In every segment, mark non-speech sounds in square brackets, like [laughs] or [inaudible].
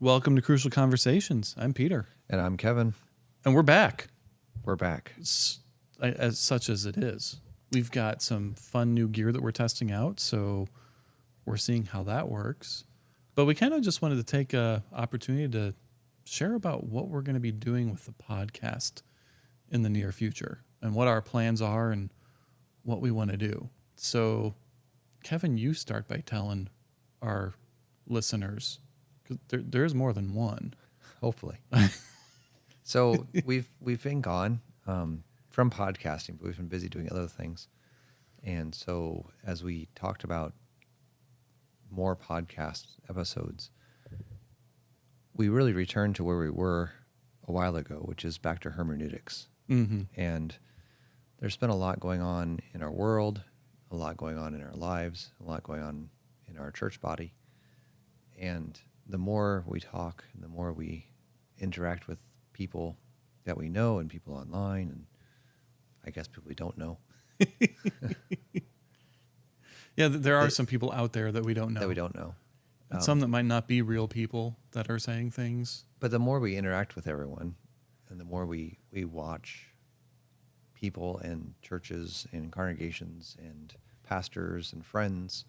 Welcome to Crucial Conversations. I'm Peter, And I'm Kevin. and we're back. We're back. S- As such as it is, we've got some fun new gear that we're testing out, so we're seeing how that works. But we kind of just wanted to take a opportunity to share about what we're going to be doing with the podcast in the near future and what our plans are and what we want to do. So, Kevin, you start by telling our listeners there, there is more than one. Hopefully. [laughs] so we've we've been gone um, from podcasting, but we've been busy doing other things. And so as we talked about more podcast episodes, we really returned to where we were a while ago, which is back to hermeneutics. Mm-hmm. And there's been a lot going on in our world, a lot going on in our lives, a lot going on in our church body. And the more we talk and the more we interact with people that we know and people online and I guess people we don't know [laughs] Yeah, there are some people out there that we don't know. that we don't know. And Um, some that might not be real people that are saying things. But the more we interact with everyone and the more we, we watch people and churches and congregations and pastors and friends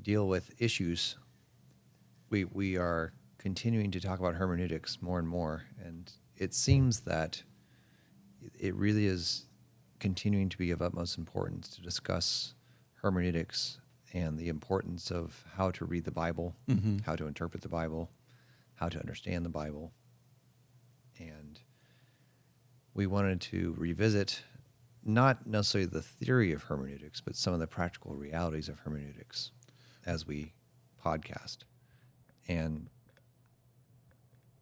deal with issues, we, we are continuing to talk about hermeneutics more and more. And it seems that it really is continuing to be of utmost importance to discuss hermeneutics and the importance of how to read the Bible, Mhm. how to interpret the Bible, how to understand the Bible. And we wanted to revisit not necessarily the theory of hermeneutics, but some of the practical realities of hermeneutics as we podcast. And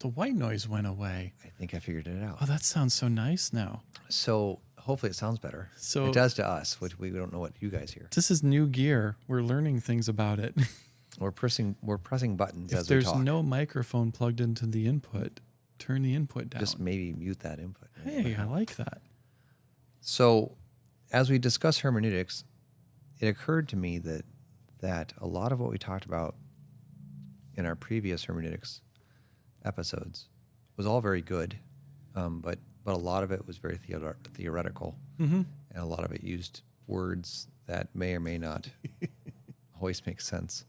The white noise went away. I think I figured it out. Oh, that sounds so nice now. So hopefully it sounds better. So- it does to us, which we don't know what you guys hear. This is new gear. We're learning things about it. [laughs] We're pressing we're pressing buttons if as we there's no microphone plugged into the input, turn the input down. Just maybe mute that input. hey, I like that. So, as we discuss hermeneutics, it occurred to me that that a lot of what we talked about in our previous hermeneutics episodes was all very good, um, but but a lot of it was very theore- theoretical, Mm-hmm. and a lot of it used words that may or may not [laughs] always make sense.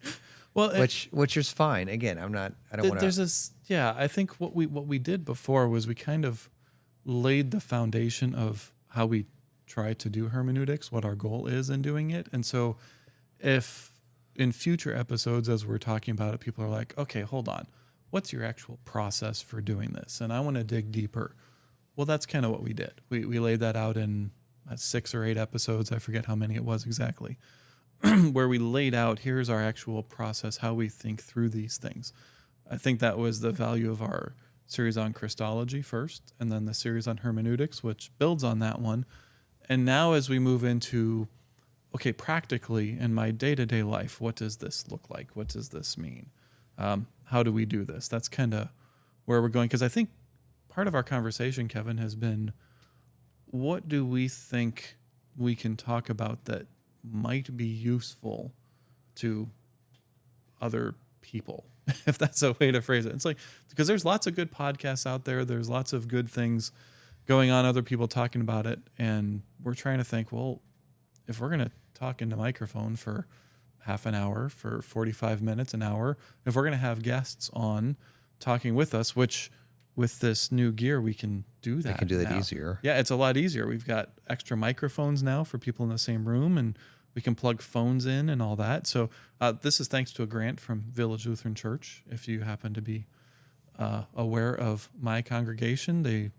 Well, it- Which which is fine. Again, I'm not. I don't Th- want there's this yeah i think what we what we did before was we kind of laid the foundation of how we try to do hermeneutics what our goal is in doing it and so if in future episodes as we're talking about it people are like okay hold on. What's your actual process for doing this? And i want to dig deeper. Well that's kind of what we did. We, we laid that out in six or eight episodes i forget how many it was exactly [clears throat] where we laid out here's our actual process how we think through these things. I think that was the value of our series on Christology first, and then the series on hermeneutics, which builds on that one. And now, as we move into, okay, practically in my day to day life, what does this look like? What does this mean? Um, how do we do this? That's kind of where we're going. Because I think part of our conversation, Kevin, has been what do we think we can talk about that might be useful to other people [laughs] if that's a way to phrase it it's like because there's lots of good podcasts out there there's lots of good things going on other people talking about it and we're trying to think well if we're going to talk into microphone for half an hour for 45 minutes an hour if we're going to have guests on talking with us which with this new gear we can do that I can do that now. easier. Yeah, it's a lot easier. We've got extra microphones now for people in the same room, and we can plug phones in and all that. So uh, this is thanks to a grant from Village Lutheran Church. If you happen to be uh, aware of my congregation, they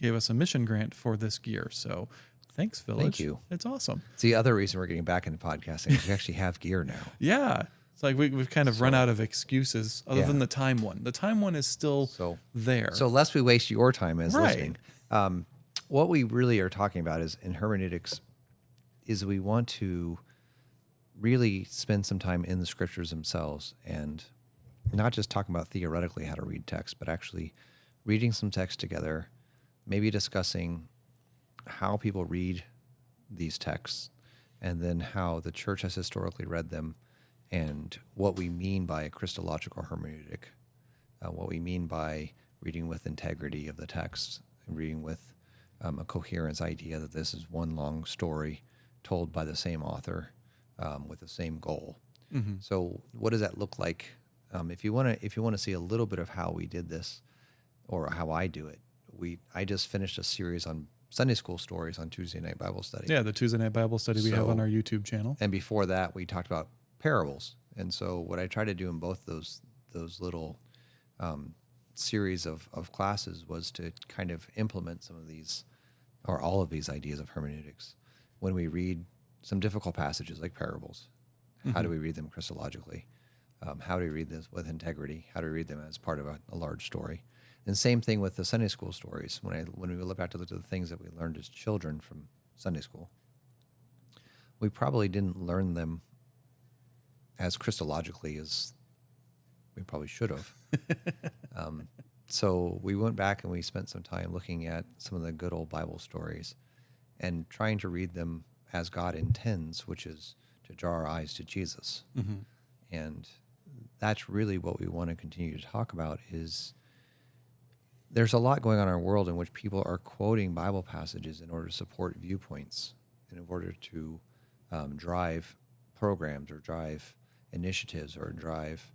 gave us a mission grant for this gear. So thanks, Village. Thank you. It's awesome. It's the other reason we're getting back into podcasting. is We actually have gear now. [laughs] Yeah. It's like we, we've kind of run out of excuses other Yeah. than the time one. The time one is still So there. So lest we waste your time as Right. listening, um, what we really are talking about is in hermeneutics is we want to really spend some time in the scriptures themselves and not just talking about theoretically how to read text, but actually reading some text together, maybe discussing how people read these texts and then how the church has historically read them and what we mean by a Christological hermeneutic uh, what we mean by reading with integrity of the text reading with um, a coherence idea that this is one long story told by the same author um, with the same goal. Mm-hmm. So, what does that look like? Um, if you want to, if you want to see a little bit of how we did this, or how I do it, we I just finished a series on Sunday school stories on Tuesday night Bible study. Yeah, the Tuesday night Bible study we have on our YouTube channel. And before that, we talked about parables. And so, what I try to do in both those those little um, series of, of classes was to kind of implement some of these, or all of these ideas of hermeneutics. When we read some difficult passages like parables, how do we read them Christologically? Um, how do we read this with integrity? How do we read them as part of a, a large story? And same thing with the Sunday school stories. When I when we look back to the, to the things that we learned as children from Sunday school, we probably didn't learn them as Christologically as we probably should have. [laughs] um, so we went back and we spent some time looking at some of the good old Bible stories and trying to read them as God intends, which is to draw our eyes to Jesus. Mm-hmm. And that's really what we want to continue to talk about is there's a lot going on in our world in which people are quoting Bible passages in order to support viewpoints, in order to um, drive programs or drive initiatives or drive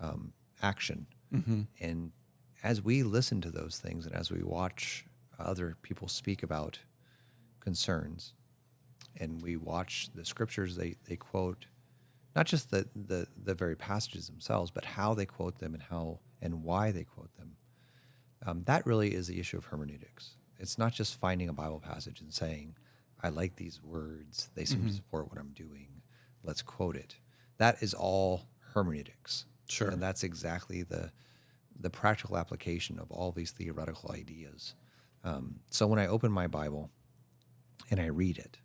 um, action. Mm-hmm. And as we listen to those things and as we watch other people speak about concerns and we watch the scriptures they, they quote, not just the, the, the very passages themselves, but how they quote them and how and why they quote them. Um, that really is the issue of hermeneutics. It's not just finding a Bible passage and saying, I like these words, they seem to support what I'm doing, let's quote it. That is all hermeneutics. Sure. And that's exactly the, the practical application of all these theoretical ideas. Um, so when I open my Bible and I read it,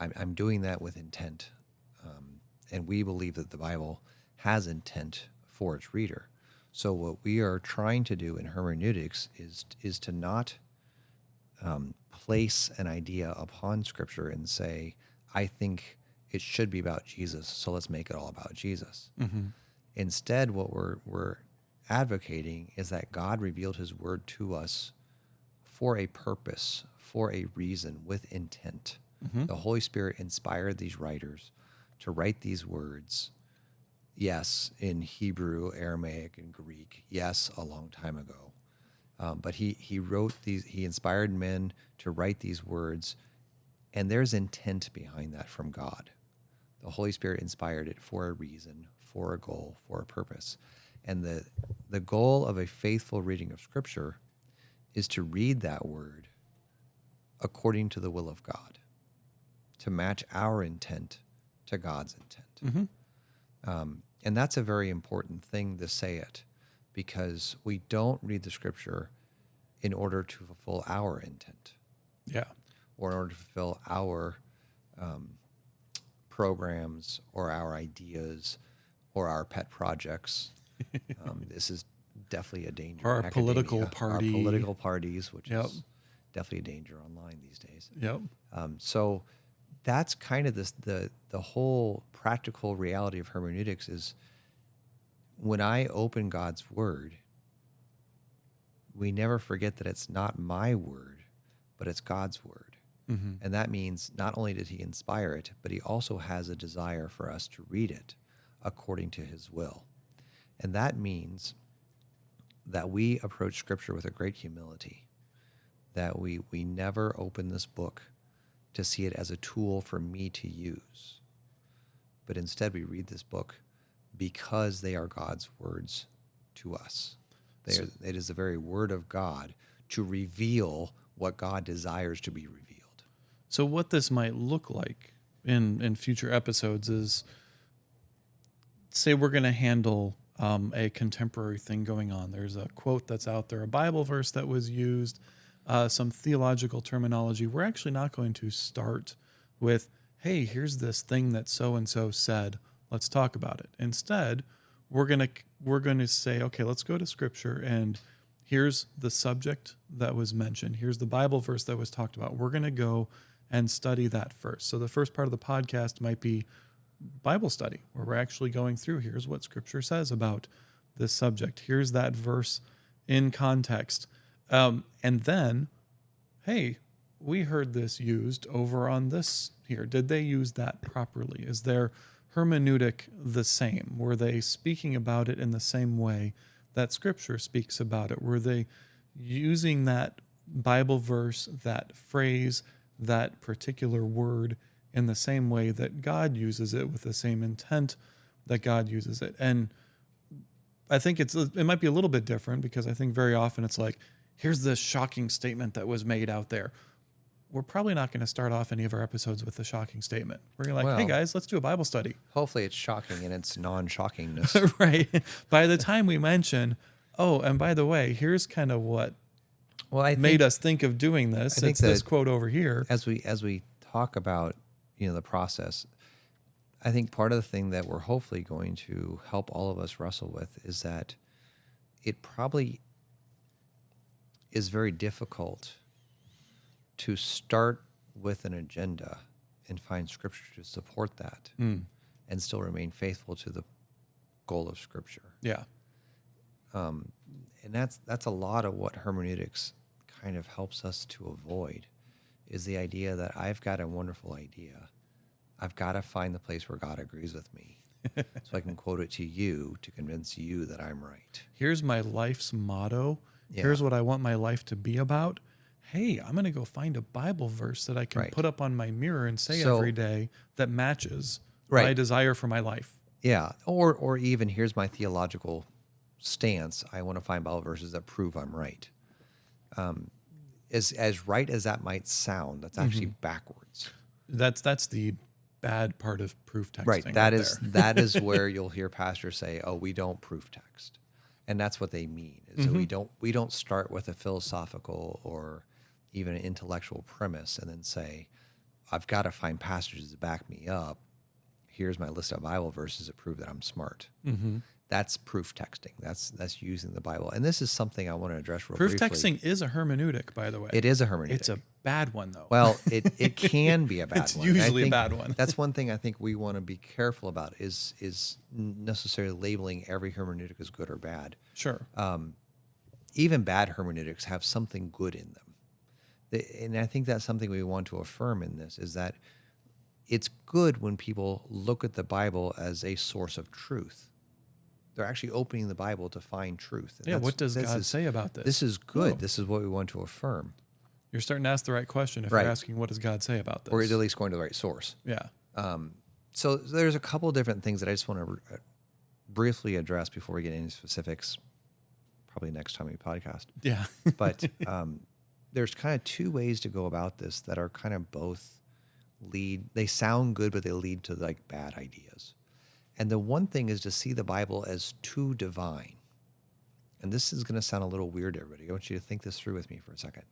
I'm, I'm doing that with intent. Um, and we believe that the Bible has intent for its reader. So what we are trying to do in hermeneutics is is to not um, place an idea upon Scripture and say, "I think it should be about Jesus, so let's make it all about Jesus." Mm-hmm. Instead, what we're we're advocating is that God revealed His Word to us for a purpose, for a reason, with intent. The Holy Spirit inspired these writers to write these words. Yes, in Hebrew, Aramaic, and Greek. Yes, a long time ago. Um, but he he wrote these. He inspired men to write these words, and there's intent behind that from God. The Holy Spirit inspired it for a reason, for a goal, for a purpose. And the the goal of a faithful reading of Scripture is to read that word according to the will of God, to match our intent to God's intent. Mm-hmm. Um, and that's a very important thing to say it because we don't read the scripture in order to fulfill our intent Yeah. or in order to fulfill our um, programs or our ideas or our pet projects. [laughs] um, this is definitely a danger. Our political party. Our political parties, which Yep. is definitely a danger online these days. Yep. Um, so that's kind of this, the the whole practical reality of hermeneutics is when I open God's word, we never forget that it's not my word, but it's God's word. Mm-hmm. And that means not only did he inspire it, but he also has a desire for us to read it according to his will. And that means that we approach scripture with a great humility, that we, we never open this book to see it as a tool for me to use, but instead we read this book because they are God's words to us. They are, it is the very word of God to reveal what God desires to be revealed. So what this might look like in in future episodes is say we're going to handle um, a contemporary thing going on. There's a quote that's out there, a Bible verse that was used, uh, some theological terminology. We're actually not going to start with, "Hey, here's this thing that so and so said. Let's talk about it." Instead, we're gonna we're going to say, "Okay, let's go to Scripture and." Here's the subject that was mentioned. Here's the Bible verse that was talked about. We're going to go and study that first. So the first part of the podcast might be Bible study, where we're actually going through here's what scripture says about this subject. Here's that verse in context. Um, and then, hey, we heard this used over on this here. Did they use that properly? Is their hermeneutic the same? Were they speaking about it in the same way that scripture speaks about it? Were they using that Bible verse, that phrase, that particular word in the same way that God uses it with the same intent that God uses it? And I think it's it might be a little bit different because I think very often it's like, here's this shocking statement that was made out there. We're probably not going to start off any of our episodes with a shocking statement. We're gonna like, hey guys, let's do a Bible study. Hopefully, it's shocking and its non-shockingness. [laughs] right. By the time we mention, oh, and by the way, here's kind of what well, I made think us think of doing this. I think It's this quote over here. as we as we talk about you know the process, I think part of the thing that we're hopefully going to help all of us wrestle with is that it probably is very difficult to start with an agenda and find scripture to support that Mm. and still remain faithful to the goal of scripture. Yeah. Um, and that's that's a lot of what hermeneutics kind of helps us to avoid is the idea that I've got a wonderful idea. I've got to find the place where God agrees with me. [laughs] so I can quote it to you to convince you that I'm right. Here's my life's motto. Yeah. Here's what I want my life to be about. Hey, I'm going to go find a Bible verse that I can Right. put up on my mirror and say So- every day that matches my desire for my life. Yeah, or or even here's my theological stance. I want to find Bible verses that prove I'm right. Um, as as right as that might sound, that's actually backwards. That's that's the bad part of proof texting. Right. That is there. that is [laughs] where you'll hear pastors say, "Oh, we don't proof text," and that's what they mean. Is that we don't we don't start with a philosophical or even an intellectual premise and then say, "I've got to find passages to back me up." Here's my list of Bible verses that prove that I'm smart. Mm-hmm. That's proof texting. That's that's using the Bible, and this is something I want to address real proof briefly. texting is a hermeneutic, by the way. It is a hermeneutic. It's a bad one though. Well, [laughs] it, it can be a bad It's one. and I usually a bad one. that's one [laughs] thing I think we want to be careful about is is necessarily labeling every hermeneutic as good or bad. sure. Um, even bad hermeneutics have something good in them. The- And I think that's something we want to affirm in this is that it's good when people look at the Bible as a source of truth. They're actually opening the Bible to find truth. And yeah. What does God is- say about this? This is good. This is what we want to affirm, You're starting to ask the right question if Right. you're asking what does God say about this. or at least going to the right source. yeah. Um, so there's a couple of different things that I just want to briefly address before we get into specifics. Probably next time we podcast. Yeah. [laughs] But um, there's kind of two ways to go about this that are kind of both lead. They sound good, but they lead to like bad ideas. And the one thing is to see the Bible as too divine. And this is going to sound a little weird, everybody. I want you to think this through with me for a second.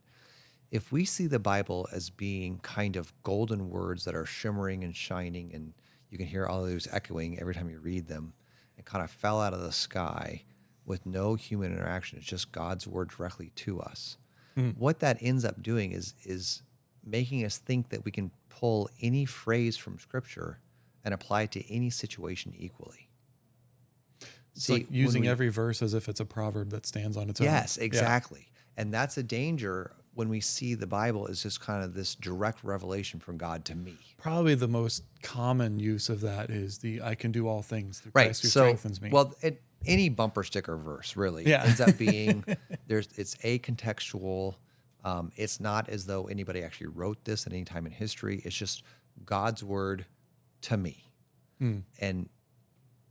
If we see the Bible as being kind of golden words that are shimmering and shining, and you can hear all of those echoing every time you read them, and kind of fell out of the sky with no human interaction, it's just God's word directly to us. Hmm. What that ends up doing is is making us think that we can pull any phrase from Scripture and apply it to any situation equally. It's See, like using we- every verse as if it's a proverb that stands on its own. Yes, Yeah. exactly. And that's a danger when we see the Bible as just kind of this direct revelation from God to me. Probably the most common use of that is the "I can do all things through Right. Christ who So, strengthens me." well, it, any bumper sticker verse really Yeah. ends up being [laughs] there's it's a contextual. Um, it's not as though anybody actually wrote this at any time in history. It's just God's word to me. Hmm. And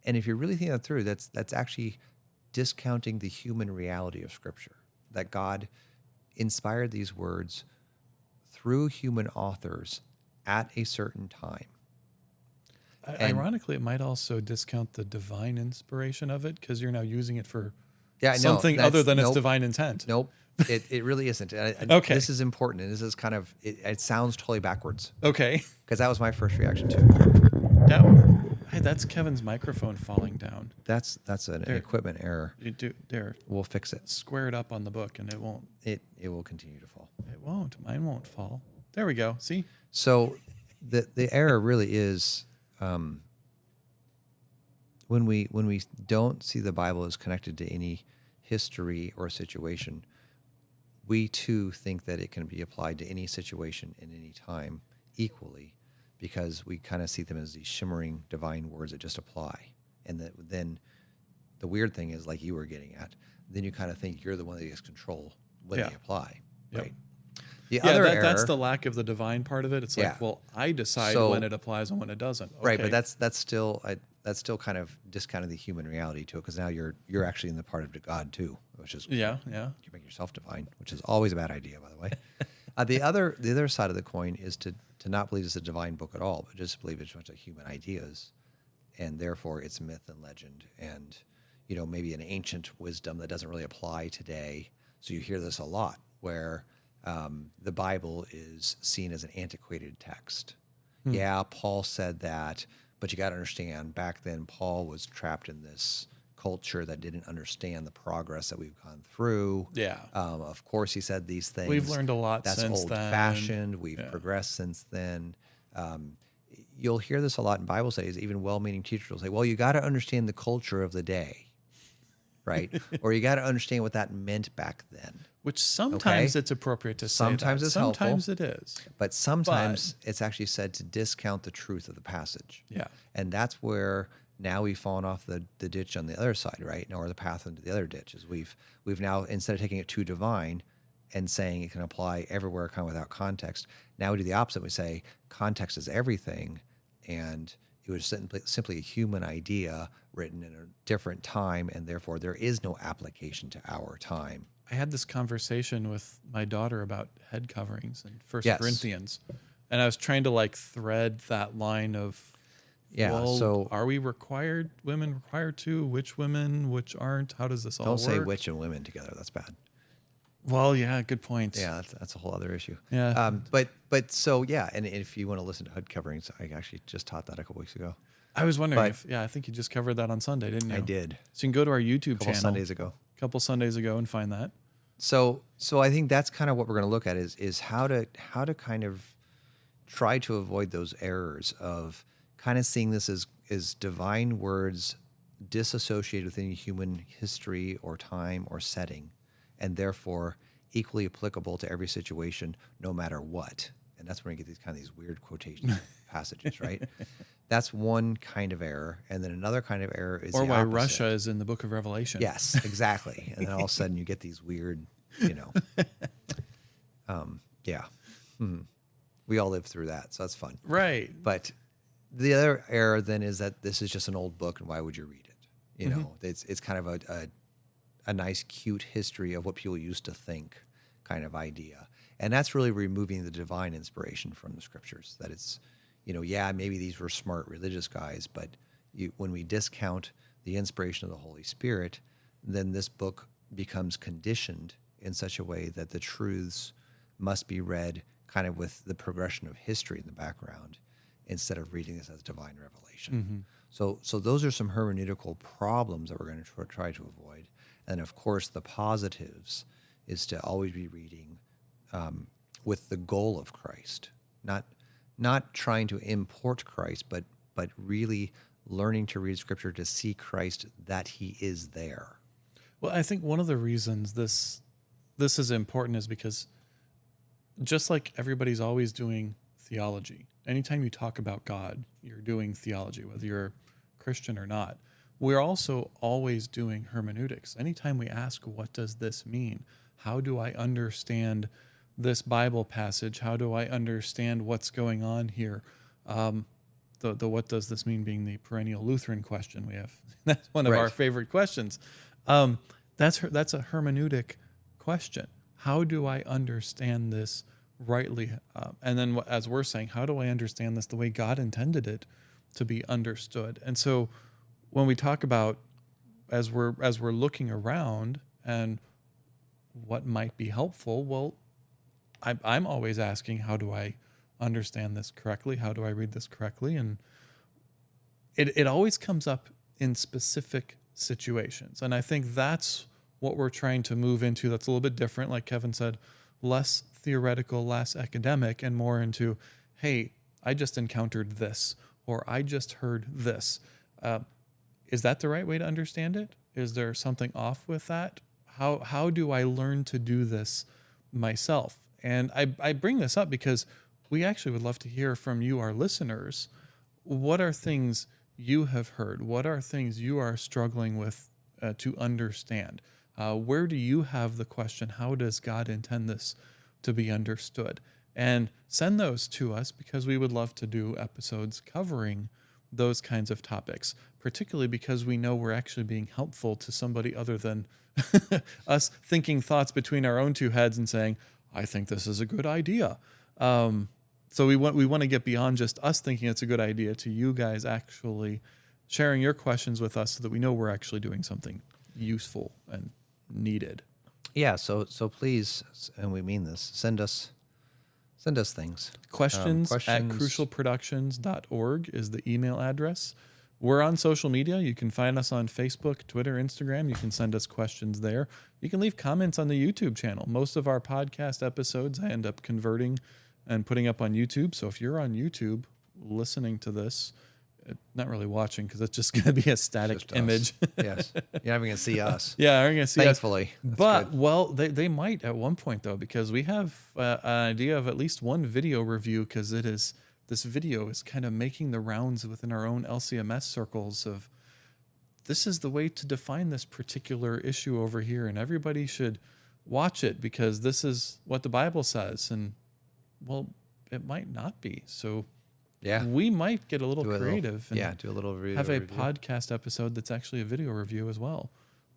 and if you're really think that through, that's that's actually discounting the human reality of Scripture. That God inspired these words through human authors at a certain time. And- Ironically, it might also discount the divine inspiration of it because you're now using it for Yeah, something other than its divine intent. Nope, it, it really isn't. And I- I- Okay. this is important, and this is kind of it, it sounds totally backwards Okay. [laughs] because that was my first reaction too. That, hey, that's Kevin's microphone falling down. That's that's an There. equipment error. You do there. We'll fix it. Square it up on the book, and it won't. It it will continue to fall. It won't. Mine won't fall. There we go. See. So the the error really is um, when we when we don't see the Bible as connected to any history or situation, we too think that it can be applied to any situation in any time equally, because we kind of see them as these shimmering divine words that just apply, and that then the weird thing is like you were getting at, then you kind of think you're the one that gets control when Yeah. they apply, Yep. right? The Yeah, that, that's the lack of the divine part of it. It's Yeah. like, well, I decide So- when it applies and when it doesn't. Right, but that's that's still I, that's still kind of discounting the human reality to it because now you're you're actually in the part of God too, which is yeah, yeah. you make yourself divine, which is always a bad idea, by the way. [laughs] uh, the other the other side of the coin is to to not believe it's a divine book at all, but just believe it's a bunch of human ideas, and therefore it's myth and legend, and you know maybe an ancient wisdom that doesn't really apply today. So you hear this a lot, where um, the Bible is seen as an antiquated text. Yeah, Paul said that, but you got to understand back then Paul was trapped in this culture that didn't understand the progress that we've gone through. Yeah. Um, of course, he said these things. We've learned a lot That's since old then. fashioned. We've Yeah. progressed since then. Um, you'll hear this a lot in Bible studies. Even well-meaning teachers will say, "Well, you got to understand the culture of the day." Right, [laughs] or you got to understand what that meant back then. Which sometimes Okay. it's appropriate to say. Sometimes that. it's helpful. Sometimes it is. But sometimes it's actually said to discount the truth of the passage. Yeah. And that's where now we've fallen off the, the ditch on the other side, right? Or the path into the other ditch is we've we've now instead of taking it too divine and saying it can apply everywhere kind of without context, now we do the opposite. We say context is everything, and it was simply, simply a human idea written in a different time, and therefore there is no application to our time. I had this conversation with my daughter about head coverings and First Yes. Corinthians, and I was trying to like thread that line of, Yeah, well, so- are we required? Women required to? Which women? Which aren't? How does this all Don't work? say witch and women together. That's bad. Well, yeah, good point. Yeah, that's, that's a whole other issue. Yeah. Um, but but so yeah, and if you want to listen to hood coverings, I actually just taught that a couple weeks ago. I was wondering But- if, yeah, I think you just covered that on Sunday, didn't you? I did So you can go to our YouTube a couple channel Sundays ago. a couple Sundays ago and find that. So so I think that's kind of what we're going to look at is is how to how to kind of try to avoid those errors of kind of seeing this as as divine words disassociated with any human history or time or setting, and therefore equally applicable to every situation, no matter what. And that's when you get these kind of these weird quotation [laughs] passages, right? That's one kind of error, and then another kind of error is Or why opposite. Russia is in the book of Revelation. Yes, exactly. and then all of a sudden you get these weird, you know. [laughs] um, yeah. Mhm. We all lived through that, so that's fun. Right. But the other error then is that this is just an old book, and why would you read it? You know, it's it's kind of a, a a nice, cute history of what people used to think, kind of idea, and that's really removing the divine inspiration from the scriptures. That it's, you know, yeah, maybe these were smart religious guys, but you, when we discount the inspiration of the Holy Spirit, then this book becomes conditioned in such a way that the truths must be read kind of with the progression of history in the background instead of reading this as divine revelation. So, so those are some hermeneutical problems that we're going to try to avoid. And of course, the positives is to always be reading um, with the goal of Christ, not not trying to import Christ, but but really learning to read Scripture to see Christ that He is there. Well, I think one of the reasons this this is important is because just like everybody's always doing theology, anytime you talk about God, you're doing theology, whether you're Christian or not. We're also always doing hermeneutics. Anytime we ask, what does this mean? How do I understand this Bible passage? How do I understand what's going on here? Um, the, the what does this mean being the perennial Lutheran question we have. [laughs] That's one of Right. our favorite questions. Um, that's her, that's a hermeneutic question. How do I understand this rightly? Uh, and then, as we're saying, how do I understand this the way God intended it to be understood? And so, when we talk about as we're as we're looking around and what might be helpful, well, I'm I'm always asking, how do I understand this correctly? How do I read this correctly? And it, it always comes up in specific situations. And I think that's what we're trying to move into that's a little bit different, like Kevin said, less theoretical, less academic, and more into, hey, I just encountered this, or I just heard this. Uh, is that the right way to understand it? Is there something off with that? How how do I learn to do this myself? And I, I bring this up because we actually would love to hear from you, our listeners. What are things you have heard? What are things you are struggling with uh, to understand? Uh, where do you have the question? How does God intend this to be understood? And send those to us because we would love to do episodes covering those kinds of topics, particularly because we know we're actually being helpful to somebody other than [laughs] us thinking thoughts between our own two heads and saying, I think this is a good idea. Um, so we want we want to get beyond just us thinking it's a good idea to you guys actually sharing your questions with us so that we know we're actually doing something useful and needed. Yeah. So so please, and we mean this. Send us send us things. Questions, Um, at crucialproductions.org is the email address. We're on social media. You can find us on Facebook, Twitter, Instagram. You can send us questions there. You can leave comments on the YouTube channel. Most of our podcast episodes I end up converting and putting up on YouTube. So if you're on YouTube listening to this, uh, not really watching because it's just [laughs] going to be a static image. yes. You're not even gonna see [laughs] us. yeah, I'm going to see us. Thankfully. That's But good. well, they, they might at one point though, because we have uh, an idea of at least one video review because it is this video is kind of making the rounds within our own LCMS circles of this is the way to define this particular issue over here, and everybody should watch it because this is what the Bible says, and well, it might not be. So yeah. we might get a little Do a little- creative. and yeah. Do a little review. have a review. podcast episode that's actually a video review as well.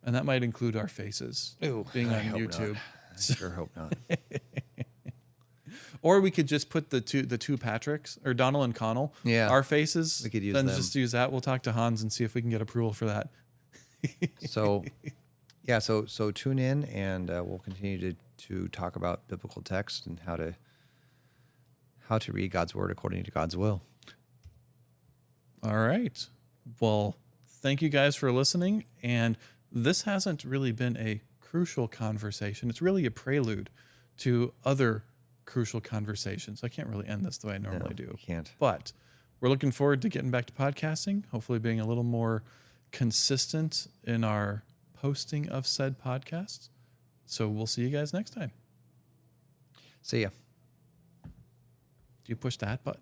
And that might include our faces being I on not. YouTube. I sure hope not. [laughs] Or we could just put the two the two Patricks or Donald and Connell, Yeah. our faces. We could use then them. just use that. We'll talk to Hans and see if we can get approval for that. [laughs] so yeah so so tune in and uh, we'll continue to to talk about biblical text and how to how to read god's word according to god's will All right. Well, thank you guys for listening. And this hasn't really been a crucial conversation. It's really a prelude to other crucial conversations. I can't really end this the way I normally No, do. can't. But we're looking forward to getting back to podcasting, hopefully being a little more consistent in our posting of said podcasts. So we'll see you guys next time. see ya Do you push that button?